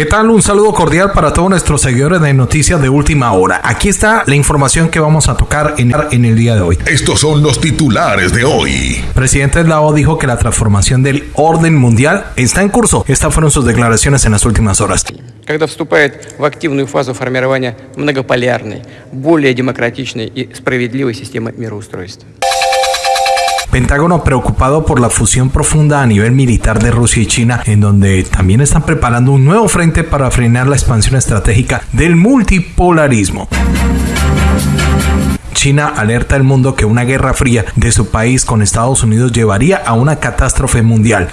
¿Qué tal? Un saludo cordial para todos nuestros seguidores de Noticias de Última Hora. Aquí está la información que vamos a tocar en, en el día de hoy. Estos son los titulares de hoy. Presidente Lao dijo que la transformación del orden mundial está en curso. Estas fueron sus declaraciones en las últimas horas. когда вступает в активную фазу формирования многополярной, более демократичной и справедливой системы мироустройства. Pentágono preocupado por la fusión profunda a nivel militar de Rusia y China, en donde también están preparando un nuevo frente para frenar la expansión estratégica del multipolarismo. China alerta al mundo que una guerra fría de su país con Estados Unidos llevaría a una catástrofe mundial.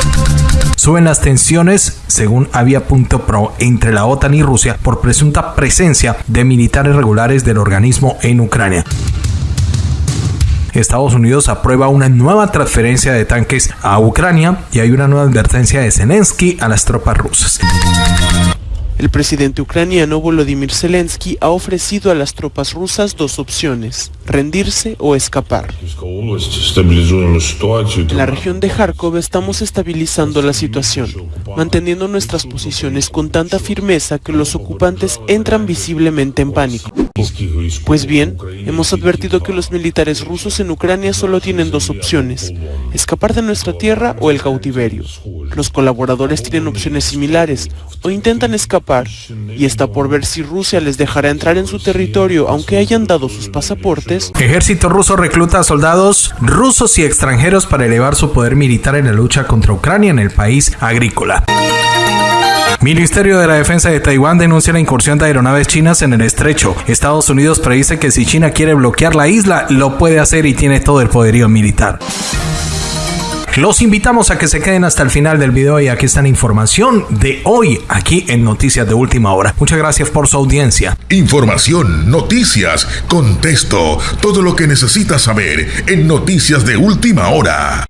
Suben las tensiones, según Avia.pro, entre la OTAN y Rusia por presunta presencia de militares regulares del organismo en Ucrania. Estados Unidos aprueba una nueva transferencia de tanques a Ucrania y hay una nueva advertencia de Zelensky a las tropas rusas. El presidente ucraniano Volodymyr Zelensky ha ofrecido a las tropas rusas dos opciones, rendirse o escapar. En la región de Kharkov estamos estabilizando la situación, manteniendo nuestras posiciones con tanta firmeza que los ocupantes entran visiblemente en pánico. Pues bien, hemos advertido que los militares rusos en Ucrania solo tienen dos opciones, escapar de nuestra tierra o el cautiverio. Los colaboradores tienen opciones similares o intentan escapar y está por ver si Rusia les dejará entrar en su territorio aunque hayan dado sus pasaportes. Ejército ruso recluta a soldados rusos y extranjeros para elevar su poder militar en la lucha contra Ucrania en el país agrícola. Ministerio de la Defensa de Taiwán denuncia la incursión de aeronaves chinas en el estrecho. Estados Unidos predice que si China quiere bloquear la isla, lo puede hacer y tiene todo el poderío militar. Los invitamos a que se queden hasta el final del video y aquí está la información de hoy aquí en Noticias de Última Hora. Muchas gracias por su audiencia. Información, noticias, contexto, todo lo que necesitas saber en Noticias de Última Hora.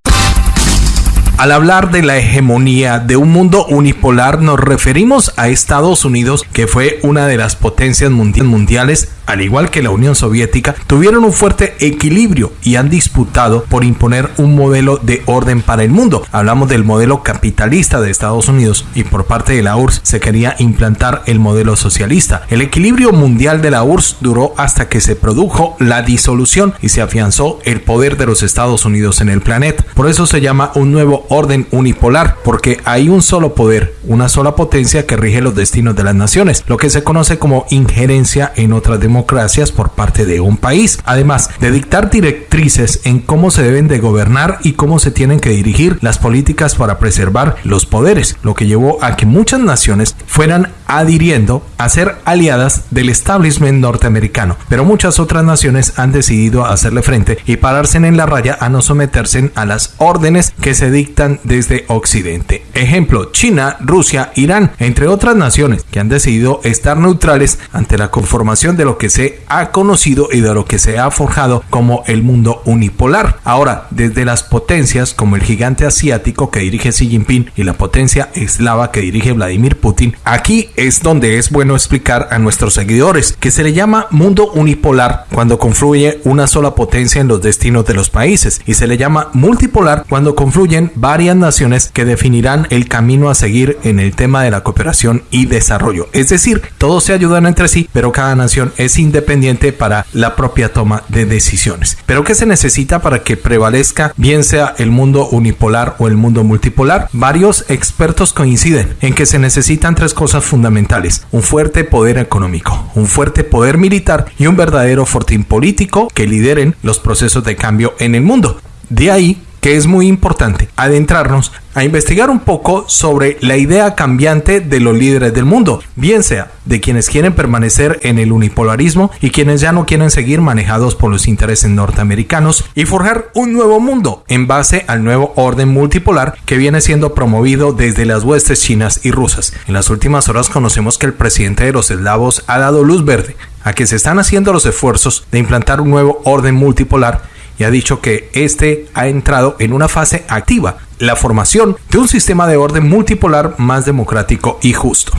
Al hablar de la hegemonía de un mundo unipolar nos referimos a Estados Unidos, que fue una de las potencias mundiales, al igual que la Unión Soviética, tuvieron un fuerte equilibrio y han disputado por imponer un modelo de orden para el mundo. Hablamos del modelo capitalista de Estados Unidos y por parte de la URSS se quería implantar el modelo socialista. El equilibrio mundial de la URSS duró hasta que se produjo la disolución y se afianzó el poder de los Estados Unidos en el planeta. Por eso se llama un nuevo orden unipolar, porque hay un solo poder, una sola potencia que rige los destinos de las naciones, lo que se conoce como injerencia en otras democracias por parte de un país, además de dictar directrices en cómo se deben de gobernar y cómo se tienen que dirigir las políticas para preservar los poderes, lo que llevó a que muchas naciones fueran adhiriendo a ser aliadas del establishment norteamericano, pero muchas otras naciones han decidido hacerle frente y pararse en la raya a no someterse a las órdenes que se dictan desde Occidente. Ejemplo, China, Rusia, Irán, entre otras naciones que han decidido estar neutrales ante la conformación de lo que se ha conocido y de lo que se ha forjado como el mundo unipolar. Ahora, desde las potencias como el gigante asiático que dirige Xi Jinping y la potencia eslava que dirige Vladimir Putin, aquí es donde es bueno explicar a nuestros seguidores que se le llama mundo unipolar cuando confluye una sola potencia en los destinos de los países y se le llama multipolar cuando confluyen varias naciones que definirán el camino a seguir en el tema de la cooperación y desarrollo. Es decir, todos se ayudan entre sí, pero cada nación es independiente para la propia toma de decisiones. Pero ¿qué se necesita para que prevalezca bien sea el mundo unipolar o el mundo multipolar? Varios expertos coinciden en que se necesitan tres cosas fundamentales un fuerte poder económico, un fuerte poder militar y un verdadero fortín político que lideren los procesos de cambio en el mundo. De ahí que es muy importante adentrarnos a investigar un poco sobre la idea cambiante de los líderes del mundo, bien sea de quienes quieren permanecer en el unipolarismo y quienes ya no quieren seguir manejados por los intereses norteamericanos y forjar un nuevo mundo en base al nuevo orden multipolar que viene siendo promovido desde las huestes chinas y rusas. En las últimas horas conocemos que el presidente de los eslavos ha dado luz verde a que se están haciendo los esfuerzos de implantar un nuevo orden multipolar y ha dicho que este ha entrado en una fase activa, la formación de un sistema de orden multipolar más democrático y justo.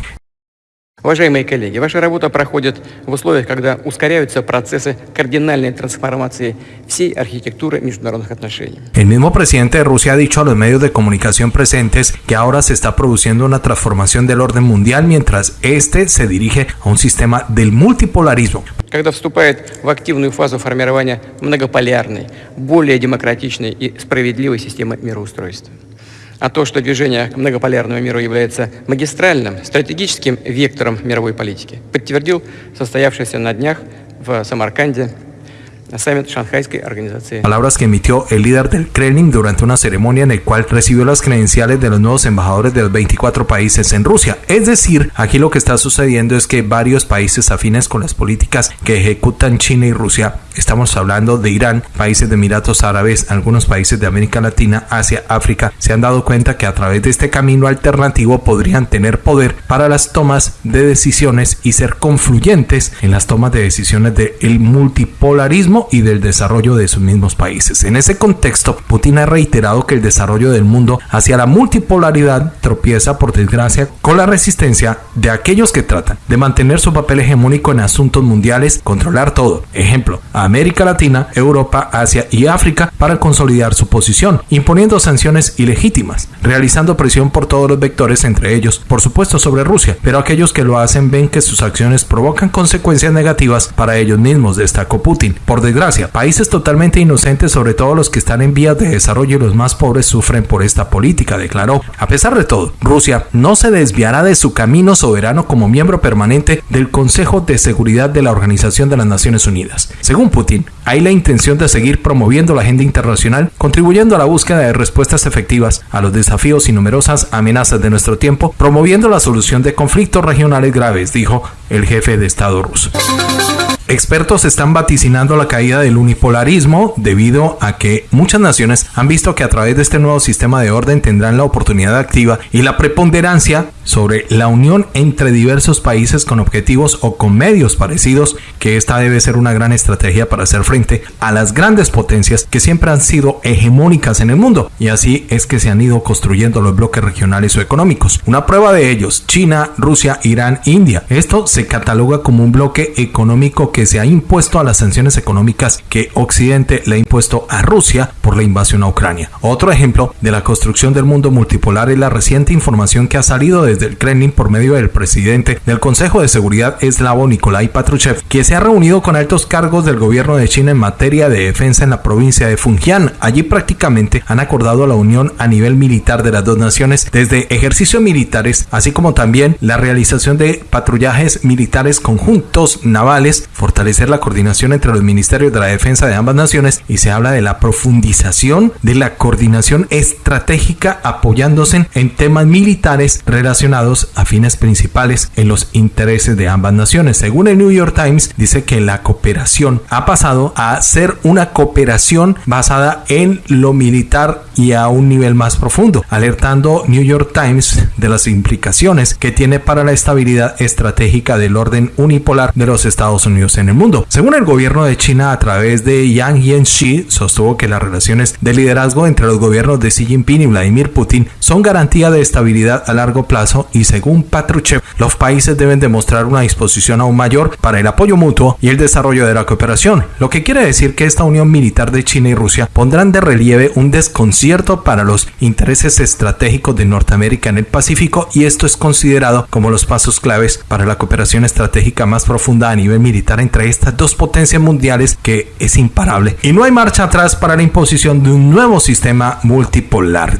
Уважаемые коллеги, ваша работа проходит в условиях, когда ускоряются процессы кардинальной трансформации всей архитектуры международных отношений. El mismo presidente de Rusia ha dicho a los medios de comunicación presentes que ahora se está produciendo una transformación del orden mundial mientras este se dirige a un sistema del multipolarismo. Когда вступает в активную фазу формирования многополярной, более демократичной и справедливой системы мироустройства. А то, что движение к многополярному миру является магистральным, стратегическим вектором мировой политики, подтвердил состоявшийся на днях в Самарканде Palabras que emitió el líder del Kremlin durante una ceremonia en la cual recibió las credenciales de los nuevos embajadores de los 24 países en Rusia. Es decir, aquí lo que está sucediendo es que varios países afines con las políticas que ejecutan China y Rusia, estamos hablando de Irán, países de Emiratos Árabes, algunos países de América Latina, Asia, África, se han dado cuenta que a través de este camino alternativo podrían tener poder para las tomas de decisiones y ser confluyentes en las tomas de decisiones del multipolarismo y del desarrollo de sus mismos países. En ese contexto, Putin ha reiterado que el desarrollo del mundo hacia la multipolaridad tropieza, por desgracia, con la resistencia de aquellos que tratan de mantener su papel hegemónico en asuntos mundiales, controlar todo. Ejemplo, América Latina, Europa, Asia y África para consolidar su posición, imponiendo sanciones ilegítimas, realizando presión por todos los vectores, entre ellos, por supuesto, sobre Rusia, pero aquellos que lo hacen ven que sus acciones provocan consecuencias negativas para ellos mismos, destacó Putin. Por desgracia, países totalmente inocentes, sobre todo los que están en vías de desarrollo y los más pobres, sufren por esta política, declaró. A pesar de todo, Rusia no se desviará de su camino soberano como miembro permanente del Consejo de Seguridad de la Organización de las Naciones Unidas. Según Putin, hay la intención de seguir promoviendo la agenda internacional, contribuyendo a la búsqueda de respuestas efectivas a los desafíos y numerosas amenazas de nuestro tiempo, promoviendo la solución de conflictos regionales graves, dijo el jefe de Estado ruso. Expertos están vaticinando la caída del unipolarismo debido a que muchas naciones han visto que a través de este nuevo sistema de orden tendrán la oportunidad activa y la preponderancia sobre la unión entre diversos países con objetivos o con medios parecidos, que esta debe ser una gran estrategia para hacer frente a las grandes potencias que siempre han sido hegemónicas en el mundo, y así es que se han ido construyendo los bloques regionales o económicos. Una prueba de ellos, China, Rusia, Irán, India. Esto se cataloga como un bloque económico que se ha impuesto a las sanciones económicas que Occidente le ha impuesto a Rusia por la invasión a Ucrania. Otro ejemplo de la construcción del mundo multipolar es la reciente información que ha salido desde del Kremlin por medio del presidente del Consejo de Seguridad eslavo Nikolai Patrushev, que se ha reunido con altos cargos del gobierno de China en materia de defensa en la provincia de Fujian. Allí prácticamente han acordado la unión a nivel militar de las dos naciones desde ejercicios militares, así como también la realización de patrullajes militares conjuntos navales, fortalecer la coordinación entre los ministerios de la defensa de ambas naciones y se habla de la profundización de la coordinación estratégica apoyándose en temas militares relacionados a fines principales en los intereses de ambas naciones. Según el New York Times, dice que la cooperación ha pasado a ser una cooperación basada en lo militar y a un nivel más profundo, alertando New York Times de las implicaciones que tiene para la estabilidad estratégica del orden unipolar de los Estados Unidos en el mundo. Según el gobierno de China, a través de Yang Yanxi, sostuvo que las relaciones de liderazgo entre los gobiernos de Xi Jinping y Vladimir Putin son garantía de estabilidad a largo plazo y según Patruchev, los países deben demostrar una disposición aún mayor para el apoyo mutuo y el desarrollo de la cooperación, lo que quiere decir que esta unión militar de China y Rusia pondrán de relieve un desconcierto para los intereses estratégicos de Norteamérica en el Pacífico y esto es considerado como los pasos claves para la cooperación estratégica más profunda a nivel militar entre estas dos potencias mundiales que es imparable. Y no hay marcha atrás para la imposición de un nuevo sistema multipolar.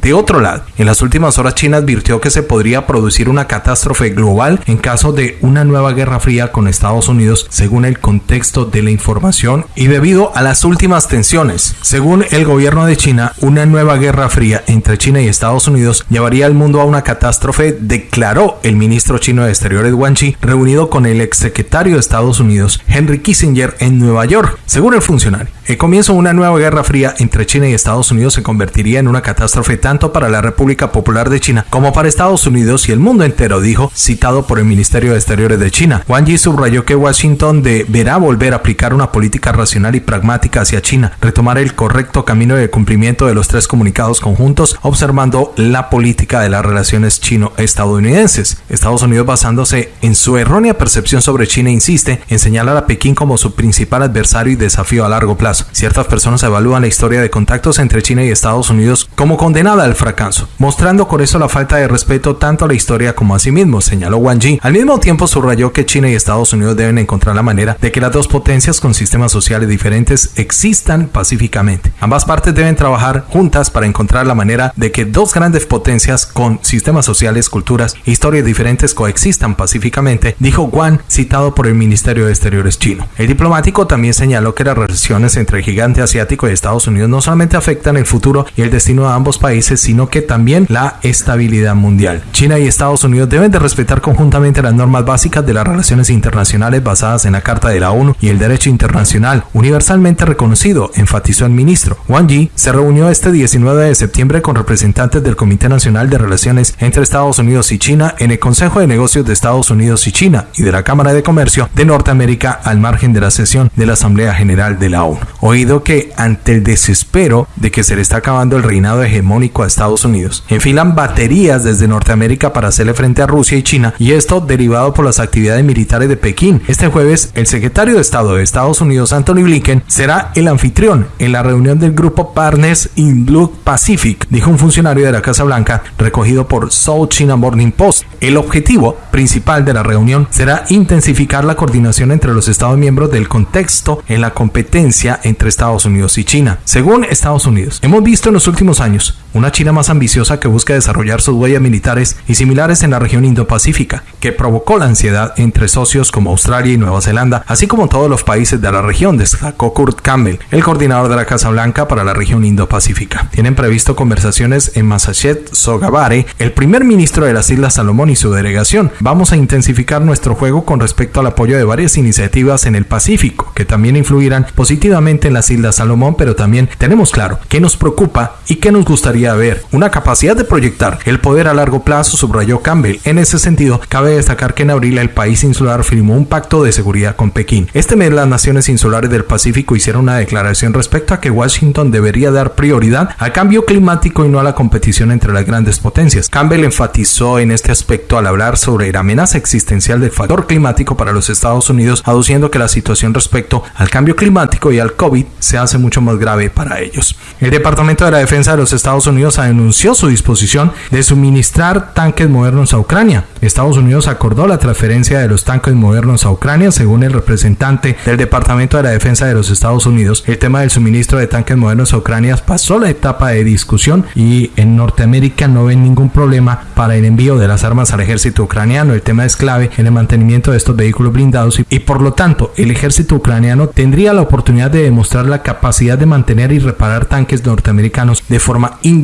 De otro lado, en las últimas horas China advirtió que se podría producir una catástrofe global en caso de una nueva guerra fría con Estados Unidos según el contexto de la información y debido a las últimas tensiones. Según el gobierno de China, una nueva guerra fría entre China y Estados Unidos llevaría al mundo a una catástrofe, declaró el ministro chino de Exteriores Wang Yi, reunido con el exsecretario de Estados Unidos, Henry Kissinger, en Nueva York. Según el funcionario, el comienzo de una nueva guerra fría entre China y Estados Unidos se convertiría en una catástrofe tanto para la República Popular de China como para Estados Unidos y el mundo entero, dijo, citado por el Ministerio de Exteriores de China. Wang Yi subrayó que Washington deberá volver a aplicar una política racional y pragmática hacia China, retomar el correcto camino de cumplimiento de los tres comunicados conjuntos, observando la política de las relaciones chino-estadounidenses. Estados Unidos, basándose en su errónea percepción sobre China, insiste en señalar a Pekín como su principal adversario y desafío a largo plazo. Ciertas personas evalúan la historia de contactos entre China y Estados Unidos como condenada al fracaso, mostrando con eso la falta de respeto tanto a la historia como a sí mismo, señaló Wang Yi. Al mismo tiempo subrayó que China y Estados Unidos deben encontrar la manera de que las dos potencias con sistemas sociales diferentes existan pacíficamente. Ambas partes deben trabajar juntas para encontrar la manera de que dos grandes potencias con sistemas sociales, culturas e historias diferentes coexistan pacíficamente, dijo Wang, citado por el Ministerio de Exteriores chino. El diplomático también señaló que las relaciones entre el gigante asiático y Estados Unidos no solamente afectan el futuro y el destino de ambos países, sino que también la estabilidad mundial. China y Estados Unidos deben de respetar conjuntamente las normas básicas de las relaciones internacionales basadas en la Carta de la ONU y el derecho internacional universalmente reconocido, enfatizó el ministro. Wang Yi se reunió este 19 de septiembre con representantes del Comité Nacional de Relaciones entre Estados Unidos y China en el Consejo de Negocios de Estados Unidos y China y de la Cámara de Comercio de Norteamérica al margen de la sesión de la Asamblea General de la ONU. Oído que ante el desespero de que se le está acabando el reinado hegemónico a Estados Unidos, enfilan baterías desde Norteamérica para hacerle frente a Rusia y China y esto derivado por las actividades militares de Pekín. Este jueves, el secretario de Estado de Estados Unidos, Anthony Blinken, será el anfitrión en la reunión del grupo Partners in Blue Pacific, dijo un funcionario de la Casa Blanca recogido por South China Morning Post. El objetivo principal de la reunión será intensificar la coordinación entre los Estados miembros del contexto en la competencia entre Estados Unidos y China. Según Estados Unidos, hemos visto en los últimos años una China más ambiciosa que busca desarrollar sus huellas militares y similares en la región Indo-Pacífica, que provocó la ansiedad entre socios como Australia y Nueva Zelanda, así como todos los países de la región, destacó Kurt Campbell, el coordinador de la Casa Blanca para la región Indo-Pacífica. Tienen previsto conversaciones en Massachusetts, Sogavare, el primer ministro de las Islas Salomón y su delegación. Vamos a intensificar nuestro juego con respecto al apoyo de varias iniciativas en el Pacífico, que también influirán positivamente en las Islas Salomón, pero también tenemos claro qué nos preocupa y qué nos gustaría ver. Una capacidad de proyectar el poder a largo plazo, subrayó Campbell. En ese sentido, cabe destacar que en abril el país insular firmó un pacto de seguridad con Pekín. Este mes las naciones insulares del Pacífico hicieron una declaración respecto a que Washington debería dar prioridad al cambio climático y no a la competición entre las grandes potencias. Campbell enfatizó en este aspecto al hablar sobre la amenaza existencial del factor climático para los Estados Unidos, aduciendo que la situación respecto al cambio climático y al COVID se hace mucho más grave para ellos. El Departamento de la Defensa de los Estados Unidos anunció su disposición de suministrar tanques modernos a Ucrania. Estados Unidos acordó la transferencia de los tanques modernos a Ucrania, según el representante del Departamento de la Defensa de los Estados Unidos. El tema del suministro de tanques modernos a Ucrania pasó la etapa de discusión y en Norteamérica no ven ningún problema para el envío de las armas al ejército ucraniano. El tema es clave en el mantenimiento de estos vehículos blindados y, y por lo tanto el ejército ucraniano tendría la oportunidad de demostrar la capacidad de mantener y reparar tanques norteamericanos de forma independiente,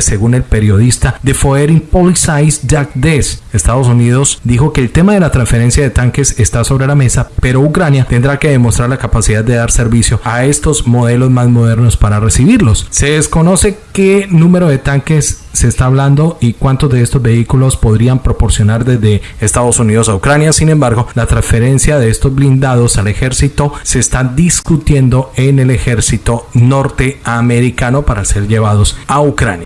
según el periodista de Foreign Policies Jack Des. Estados Unidos dijo que el tema de la transferencia de tanques está sobre la mesa, pero Ucrania tendrá que demostrar la capacidad de dar servicio a estos modelos más modernos para recibirlos. Se desconoce qué número de tanques se está hablando y cuántos de estos vehículos podrían proporcionar desde Estados Unidos a Ucrania. Sin embargo, la transferencia de estos blindados al ejército se está discutiendo en el ejército norteamericano para ser llevados a Ucrania.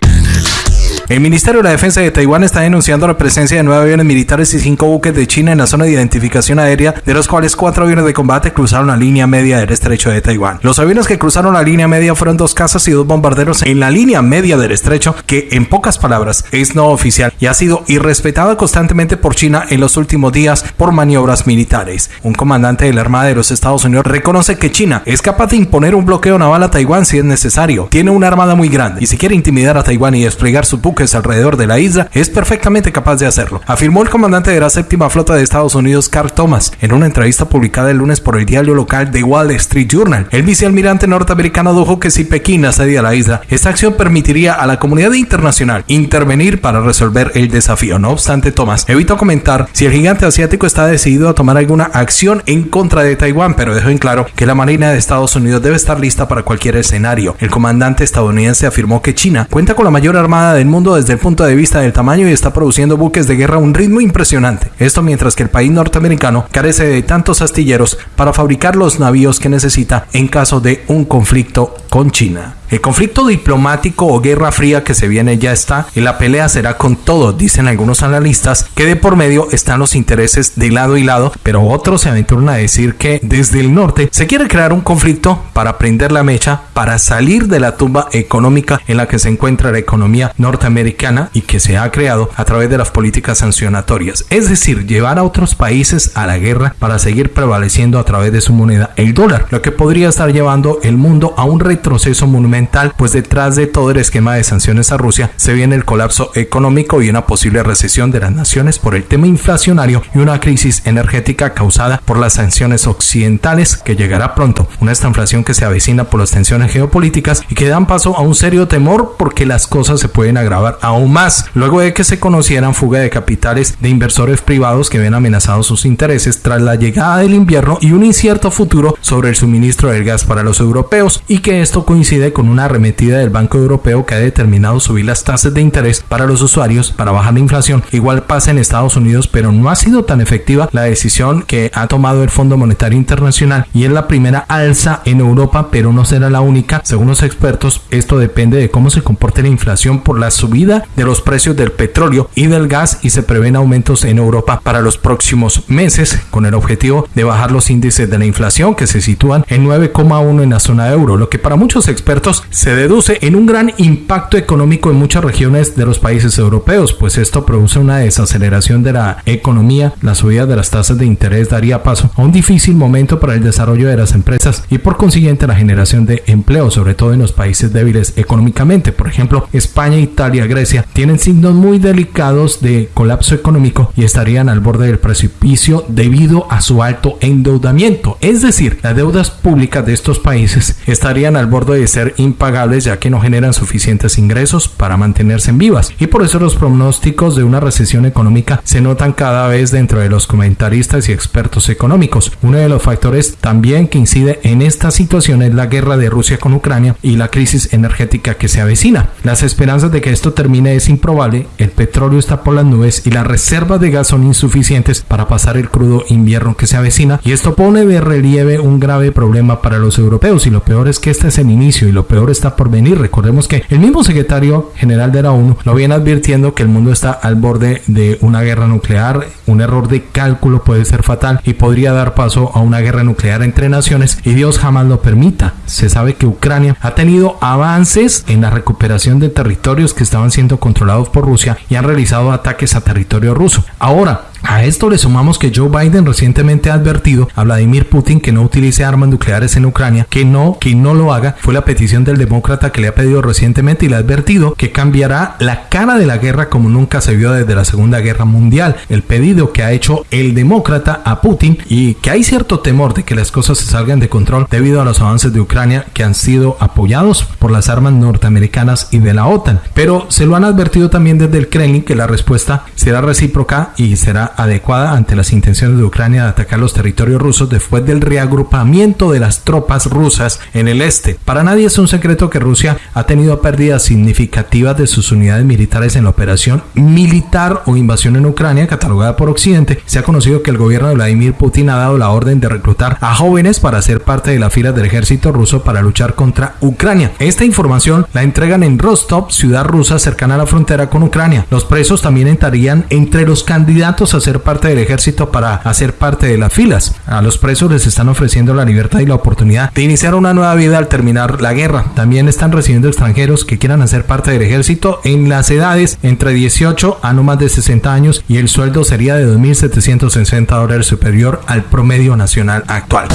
El Ministerio de la Defensa de Taiwán está denunciando la presencia de nueve aviones militares y cinco buques de China en la zona de identificación aérea, de los cuales cuatro aviones de combate cruzaron la línea media del estrecho de Taiwán. Los aviones que cruzaron la línea media fueron dos cazas y dos bombarderos en la línea media del estrecho, que en pocas palabras es no oficial y ha sido irrespetada constantemente por China en los últimos días por maniobras militares. Un comandante de la Armada de los Estados Unidos reconoce que China es capaz de imponer un bloqueo naval a Taiwán si es necesario. Tiene una armada muy grande y si quiere intimidar a Taiwán y desplegar sus buques alrededor de la isla, es perfectamente capaz de hacerlo, afirmó el comandante de la séptima flota de Estados Unidos, Carl Thomas, en una entrevista publicada el lunes por el diario local The Wall Street Journal. El vicealmirante norteamericano dijo que si Pekín asedia la isla, esta acción permitiría a la comunidad internacional intervenir para resolver el desafío. No obstante, Thomas evitó comentar si el gigante asiático está decidido a tomar alguna acción en contra de Taiwán, pero dejó en claro que la Marina de Estados Unidos debe estar lista para cualquier escenario. El comandante estadounidense afirmó que China cuenta con la mayor armada del mundo desde el punto de vista del tamaño y está produciendo buques de guerra a un ritmo impresionante. Esto mientras que el país norteamericano carece de tantos astilleros para fabricar los navíos que necesita en caso de un conflicto con China. El conflicto diplomático o guerra fría que se viene ya está y la pelea será con todo, dicen algunos analistas, que de por medio están los intereses de lado y lado, pero otros se aventuran a decir que desde el norte se quiere crear un conflicto para prender la mecha, para salir de la tumba económica en la que se encuentra la economía norteamericana y que se ha creado a través de las políticas sancionatorias, es decir, llevar a otros países a la guerra para seguir prevaleciendo a través de su moneda, el dólar, lo que podría estar llevando el mundo a un retroceso monumental pues detrás de todo el esquema de sanciones a Rusia se viene el colapso económico y una posible recesión de las naciones por el tema inflacionario y una crisis energética causada por las sanciones occidentales que llegará pronto. Una estanflación que se avecina por las tensiones geopolíticas y que dan paso a un serio temor porque las cosas se pueden agravar aún más. Luego de que se conocieran fuga de capitales de inversores privados que ven amenazados sus intereses tras la llegada del invierno y un incierto futuro sobre el suministro del gas para los europeos y que esto coincide con una arremetida del Banco Europeo que ha determinado subir las tasas de interés para los usuarios para bajar la inflación. Igual pasa en Estados Unidos, pero no ha sido tan efectiva la decisión que ha tomado el Fondo Monetario Internacional y es la primera alza en Europa, pero no será la única. Según los expertos, esto depende de cómo se comporte la inflación por la subida de los precios del petróleo y del gas y se prevén aumentos en Europa para los próximos meses con el objetivo de bajar los índices de la inflación que se sitúan en 9,1 en la zona euro, lo que para muchos expertos se deduce en un gran impacto económico en muchas regiones de los países europeos, pues esto produce una desaceleración de la economía, la subida de las tasas de interés daría paso a un difícil momento para el desarrollo de las empresas y por consiguiente la generación de empleo, sobre todo en los países débiles económicamente. Por ejemplo, España, Italia, Grecia tienen signos muy delicados de colapso económico y estarían al borde del precipicio debido a su alto endeudamiento. Es decir, las deudas públicas de estos países estarían al borde de ser impagables ya que no generan suficientes ingresos para mantenerse en vivas. Y por eso los pronósticos de una recesión económica se notan cada vez dentro de los comentaristas y expertos económicos. Uno de los factores también que incide en esta situación es la guerra de Rusia con Ucrania y la crisis energética que se avecina. Las esperanzas de que esto termine es improbable, el petróleo está por las nubes y las reservas de gas son insuficientes para pasar el crudo invierno que se avecina y esto pone de relieve un grave problema para los europeos y lo peor es que este es el inicio y lo peor está por venir. Recordemos que el mismo secretario general de la ONU lo viene advirtiendo que el mundo está al borde de una guerra nuclear. Un error de cálculo puede ser fatal y podría dar paso a una guerra nuclear entre naciones y Dios jamás lo permita. Se sabe que Ucrania ha tenido avances en la recuperación de territorios que estaban siendo controlados por Rusia y han realizado ataques a territorio ruso. Ahora, a esto le sumamos que Joe Biden recientemente ha advertido a Vladimir Putin que no utilice armas nucleares en Ucrania, que no, que no lo haga. Fue la petición del demócrata que le ha pedido recientemente y le ha advertido que cambiará la cara de la guerra como nunca se vio desde la Segunda Guerra Mundial. El pedido que ha hecho el demócrata a Putin y que hay cierto temor de que las cosas se salgan de control debido a los avances de Ucrania que han sido apoyados por las armas norteamericanas y de la OTAN. Pero se lo han advertido también desde el Kremlin que la respuesta será recíproca y será adecuada ante las intenciones de Ucrania de atacar los territorios rusos después del reagrupamiento de las tropas rusas en el este. Para nadie es un secreto que Rusia ha tenido pérdidas significativas de sus unidades militares en la operación militar o invasión en Ucrania catalogada por Occidente. Se ha conocido que el gobierno de Vladimir Putin ha dado la orden de reclutar a jóvenes para ser parte de la fila del ejército ruso para luchar contra Ucrania. Esta información la entregan en Rostov, ciudad rusa cercana a la frontera con Ucrania. Los presos también entrarían entre los candidatos a ser parte del ejército para hacer parte de las filas. A los presos les están ofreciendo la libertad y la oportunidad de iniciar una nueva vida al terminar la guerra. También están recibiendo extranjeros que quieran hacer parte del ejército en las edades entre 18 a no más de 60 años y el sueldo sería de 2.760 dólares superior al promedio nacional actual.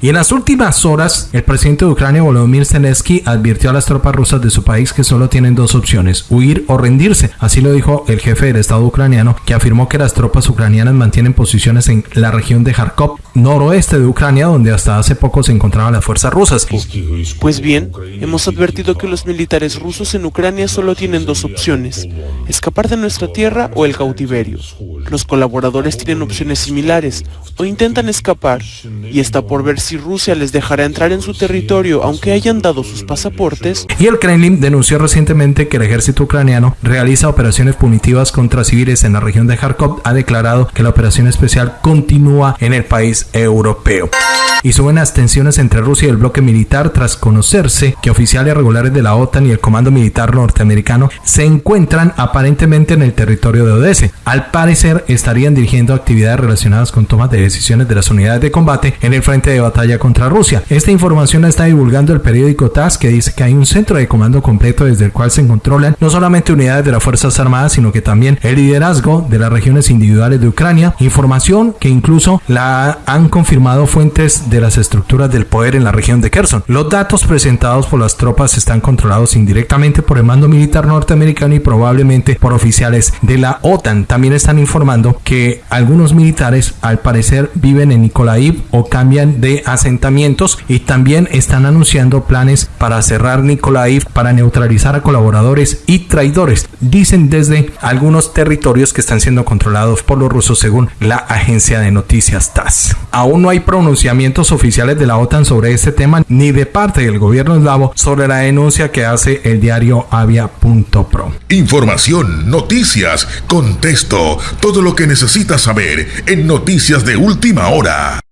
Y en las últimas horas, el presidente de Ucrania, Volodymyr Zelensky, advirtió a las tropas rusas de su país que solo tienen dos opciones, huir o rendirse. Así lo dijo el jefe del Estado ucraniano, que afirmó que las tropas tropas ucranianas mantienen posiciones en la región de Kharkov, noroeste de Ucrania, donde hasta hace poco se encontraban las fuerzas rusas. Pues bien, hemos advertido que los militares rusos en Ucrania solo tienen dos opciones, escapar de nuestra tierra o el cautiverio. Los colaboradores tienen opciones similares o intentan escapar y está por ver si Rusia les dejará entrar en su territorio aunque hayan dado sus pasaportes. Y el Kremlin denunció recientemente que el ejército ucraniano realiza operaciones punitivas contra civiles en la región de Kharkov. Declarado que la operación especial continúa en el país europeo y suben las tensiones entre Rusia y el bloque militar tras conocerse que oficiales regulares de la OTAN y el Comando Militar norteamericano se encuentran aparentemente en el territorio de Odessa. Al parecer estarían dirigiendo actividades relacionadas con tomas de decisiones de las unidades de combate en el frente de batalla contra Rusia. Esta información la está divulgando el periódico TASS que dice que hay un centro de comando completo desde el cual se controlan no solamente unidades de las Fuerzas Armadas, sino que también el liderazgo de las regiones individuales de Ucrania. Información que incluso la han confirmado fuentes de las estructuras del poder en la región de Kherson. Los datos presentados por las tropas están controlados indirectamente por el mando militar norteamericano y probablemente por oficiales de la OTAN. También están informando que algunos militares al parecer viven en Nikolaiv o cambian de asentamientos y también están anunciando planes para cerrar Nikolaiv para neutralizar a colaboradores y traidores. Dicen desde algunos territorios que están siendo controlados por los rusos según la agencia de noticias TASS. Aún no hay pronunciamientos oficiales de la OTAN sobre este tema ni de parte del gobierno eslavo sobre la denuncia que hace el diario avia.pro. Información, noticias, contexto, todo lo que necesitas saber en noticias de última hora.